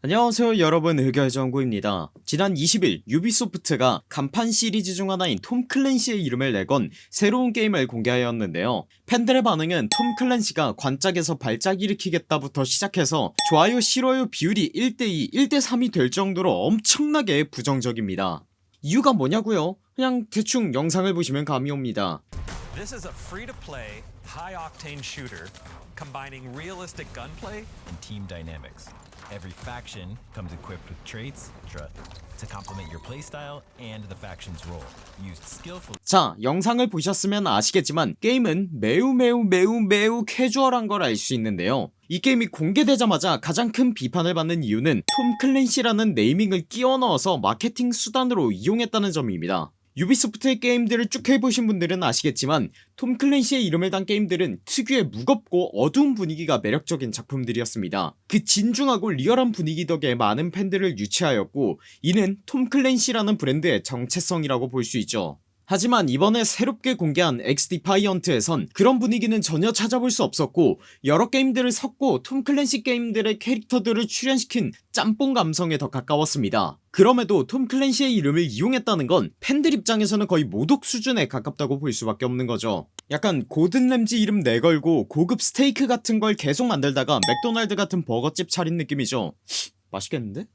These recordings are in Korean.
안녕하세요 여러분. 의결정구입니다. 지난 20일 유비소프트가 간판 시리즈 중 하나인 톰 클랜시의 이름을 내건 새로운 게임을 공개하였는데요. 팬들의 반응은 톰 클랜시가 관짝에서 발작 일으키겠다부터 시작해서 좋아요 싫어요 비율이 1대2 1대3이 될 정도로 엄청나게 부정적입니다. 이유가 뭐냐고요? 그냥 대충 영상을 보시면 감이 옵니다. This is a free-to-play, high-octane shooter combining realistic gunplay and team dynamics. Every faction comes equipped with traits tra- to complement your playstyle and the faction's role. Used skillfully. 자 영상을 보셨으면 아시겠지만 게임은 매우 매우 매우 매우 캐주얼한 걸 알 수 있는데요 이 게임이 공개되자마자 가장 큰 비판을 받는 이유는 톰 클랜시라는 naming을 끼워 넣어서 마케팅 수단으로 이용했다는 점입니다 유비소프트의 게임들을 쭉 해보신 분들은 아시겠지만 톰 클랜시의 이름을 단 게임들은 특유의 무겁고 어두운 분위기가 매력적인 작품들이었습니다. 그 진중하고 리얼한 분위기 덕에 많은 팬들을 유치하였고 이는 톰 클랜시라는 브랜드의 정체성이라고 볼 수 있죠 하지만 이번에 새롭게 공개한 엑스디파이언트에선 그런 분위기는 전혀 찾아볼 수 없었고 여러 게임들을 섞고 톰 클랜시 게임들의 캐릭터들을 출연시킨 짬뽕 감성에 더 가까웠습니다. 그럼에도 톰 클랜시의 이름을 이용했다는 건 팬들 입장에서는 거의 모독 수준에 가깝다고 볼 수밖에 없는 거죠. 약간 고든 램지 이름 내걸고 고급 스테이크 같은 걸 계속 만들다가 맥도날드 같은 버거집 차린 느낌이죠. 맛있겠는데?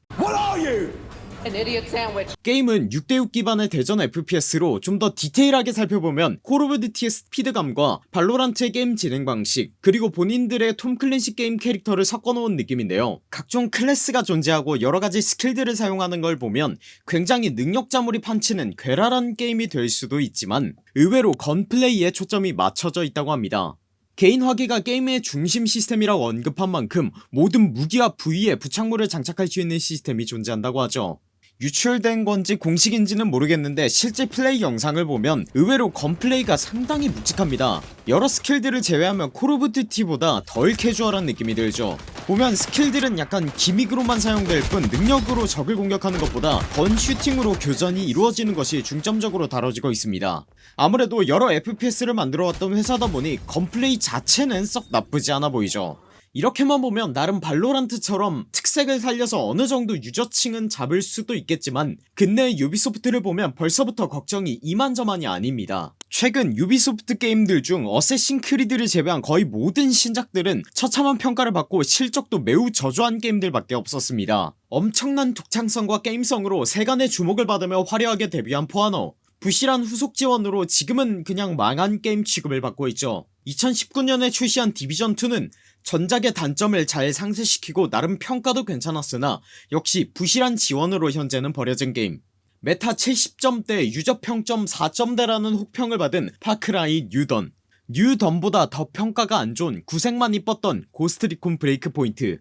게임은 6대6 기반의 대전 FPS로 좀 더 디테일하게 살펴보면 콜 오브 듀티의 스피드감과 발로란트의 게임 진행 방식 그리고 본인들의 톰 클랜시 게임 캐릭터를 섞어놓은 느낌인데요. 각종 클래스가 존재하고 여러가지 스킬들을 사용하는 걸 보면 굉장히 능력자물이 판치는 괴랄한 게임이 될 수도 있지만 의외로 gunplay에 초점이 맞춰져 있다고 합니다. 개인 화기가 게임의 중심 시스템이라고 언급한 만큼 모든 무기와 부위에 부착물을 장착할 수 있는 시스템이 존재한다고 하죠 유출된 건지 공식인지는 모르겠는데 실제 플레이 영상을 보면 의외로 gunplay가 상당히 묵직합니다. 여러 스킬들을 제외하면 콜 오브 듀티보다 덜 캐주얼한 느낌이 들죠. 보면 스킬들은 약간 gimmick으로만 사용될 뿐 능력으로 적을 공격하는 것보다 gun shooting으로 교전이 이루어지는 것이 중점적으로 다뤄지고 있습니다. 아무래도 여러 FPS를 만들어왔던 회사다 보니 gunplay 자체는 썩 나쁘지 않아 보이죠 이렇게만 보면 나름 발로란트처럼 특색을 살려서 어느정도 유저층은 잡을 수도 있겠지만 근래 유비소프트를 보면 벌써부터 걱정이 이만저만이 아닙니다. 최근 유비소프트 게임들 중 어쌔신 크리드를 제외한 거의 모든 신작들은 처참한 평가를 받고 실적도 매우 저조한 게임들밖에 없었습니다. 엄청난 독창성과 게임성으로 세간의 주목을 받으며 화려하게 데뷔한 포아너 부실한 후속 지원으로 지금은 그냥 망한 게임 취급을 받고 있죠. 2019년에 출시한 디비전2는 전작의 단점을 잘 상쇄시키고 나름 평가도 괜찮았으나 역시 부실한 지원으로 현재는 버려진 게임. 메타 70점대 유저 평점 4점대라는 혹평을 받은 파크라이 뉴던. 뉴던보다 더 평가가 안 좋은 구색만 이뻤던 고스트리콘 브레이크 포인트.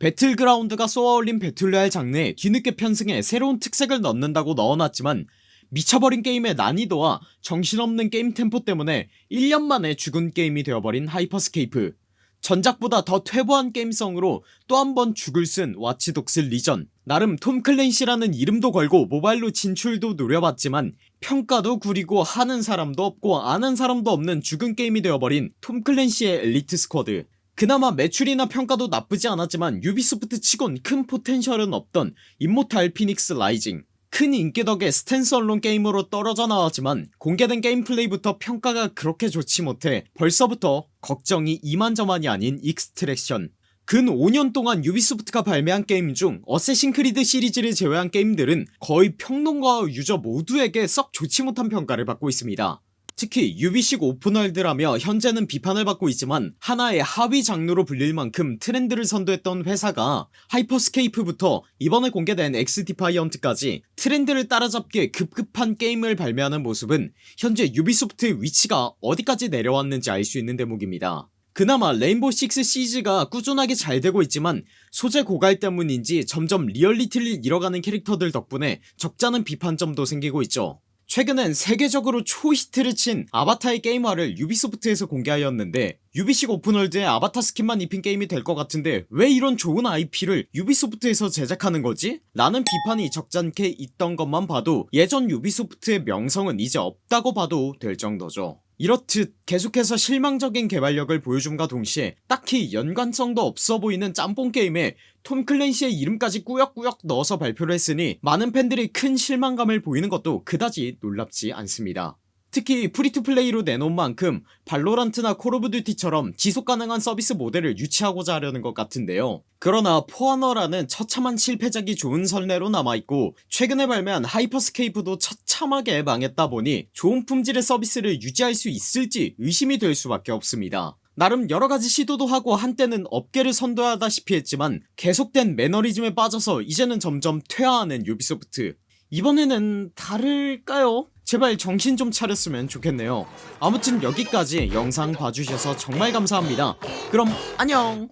배틀그라운드가 쏘아올린 배틀로얄 장르에 뒤늦게 편승해 새로운 특색을 넣는다고 넣어놨지만 미쳐버린 게임의 난이도와 정신없는 게임 템포 때문에 1년 만에 죽은 게임이 되어버린 하이퍼스케이프 전작보다 더 퇴보한 게임성으로 또 한 번 죽을 쓴 와치독스 리전. 나름 톰 클랜시라는 이름도 걸고 모바일로 진출도 노려봤지만 평가도 구리고 하는 사람도 없고 아는 사람도 없는 죽은 게임이 되어버린 톰 클랜시의 엘리트 스쿼드. 그나마 매출이나 평가도 나쁘지 않았지만 유비소프트 치곤 큰 potential은 없던 임모탈 피닉스 라이징 큰 인기 덕에 standalone 게임으로 떨어져 나왔지만 공개된 게임 플레이부터 평가가 그렇게 좋지 못해 벌써부터 걱정이 이만저만이 아닌 익스트랙션. 근 5년 동안 유비소프트가 발매한 게임 중 어쌔신 크리드 시리즈를 제외한 게임들은 거의 평론가와 유저 모두에게 썩 좋지 못한 평가를 받고 있습니다 특히 유비식 오픈월드라며 현재는 비판을 받고 있지만 하나의 하위 장르로 불릴 만큼 트렌드를 선도했던 회사가 하이퍼스케이프부터 이번에 공개된 엑스디파이언트까지 트렌드를 따라잡기에 급급한 게임을 발매하는 모습은 현재 유비소프트의 위치가 어디까지 내려왔는지 알 수 있는 대목입니다. 그나마 레인보우 식스 시즈가 꾸준하게 잘 되고 있지만 소재 고갈 때문인지 점점 리얼리티를 잃어가는 캐릭터들 덕분에 적잖은 비판점도 생기고 있죠 최근엔 세계적으로 초히트를 친 아바타의 게임화를 유비소프트에서 공개하였는데 유비식 open world에 아바타 skin만 입힌 게임이 될 것 같은데 왜 이런 좋은 IP를 유비소프트에서 제작하는 거지? 라는 비판이 적잖게 있던 것만 봐도 예전 유비소프트의 명성은 이제 없다고 봐도 될 정도죠 이렇듯 계속해서 실망적인 개발력을 보여줌과 동시에 딱히 연관성도 없어 보이는 짬뽕 게임에 톰 클랜시의 이름까지 꾸역꾸역 넣어서 발표를 했으니 많은 팬들이 큰 실망감을 보이는 것도 그다지 놀랍지 않습니다. 특히 free-to-play로 내놓은 만큼 발로란트나 콜 오브 듀티처럼 지속가능한 서비스 모델을 유치하고자 하려는 것 같은데요. 그러나 포아너라는 처참한 실패작이 좋은 선례로 남아있고 최근에 발매한 하이퍼스케이프도 처참하게 망했다 보니 좋은 품질의 서비스를 유지할 수 있을지 의심이 될 수밖에 없습니다. 나름 여러가지 시도도 하고 한때는 업계를 선도하다시피 했지만 계속된 매너리즘에 빠져서 이제는 점점 퇴화하는 유비소프트. 이번에는 다를까요? 제발 정신 좀 차렸으면 좋겠네요. 아무튼 여기까지 영상 봐주셔서 정말 감사합니다. 그럼 안녕